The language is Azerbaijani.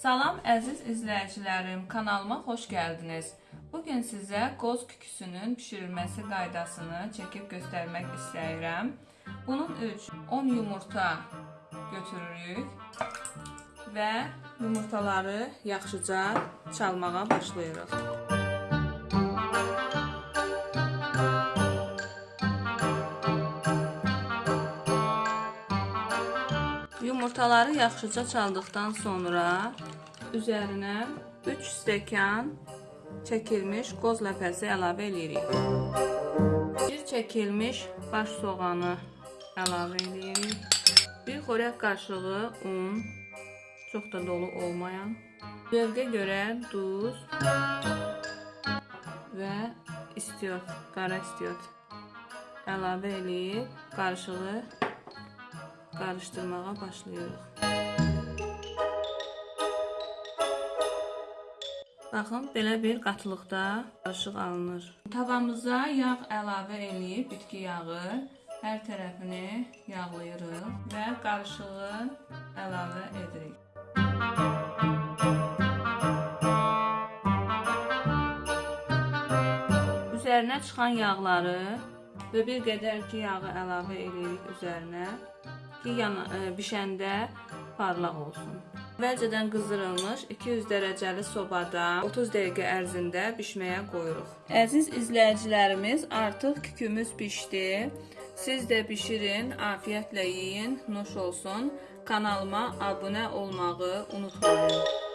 Əziz izləyicilərim, kanalıma xoş gəldiniz. Bugün sizə qoz küküsünün bişirilməsi qaydasını çəkib göstərmək istəyirəm. Bunun üçün 10 yumurta götürürük və yumurtaları yaxşıca çalmağa başlayırıq. Yumurtaları yaxşıca çaldıqdan sonra üzərinə 3 stəkan çəkilmiş qoz ləpəsi əlavə edirik. Bir çəkilmiş baş soğanı əlavə edirik. Bir xörək qaşığı un, çox da dolu olmayan. Zövqə görə duz və istiot, qara istiot əlavə edib qarışığı qarışdırmağa başlayırıq. Baxın, belə bir qatılıqda qarışıq alınır. Tavamıza yağ əlavə eləyib bitki yağı hər tərəfini yağlayırıq və qarışığı əlavə edirik. Üzərinə çıxan yağları və bir qədər ki yağı əlavə edirik üzərinə ki, yana, ə, bişəndə parlaq olsun. Əvvəlcədən qızdırılmış 200 dərəcəli sobada 30 dəqiqə ərzində bişməyə qoyuruq. Əziz izləyicilərimiz, artıq kükümüz bişdi. Siz də bişirin, afiyətlə yeyin, nuş olsun. Kanalıma abunə olmağı unutmayın.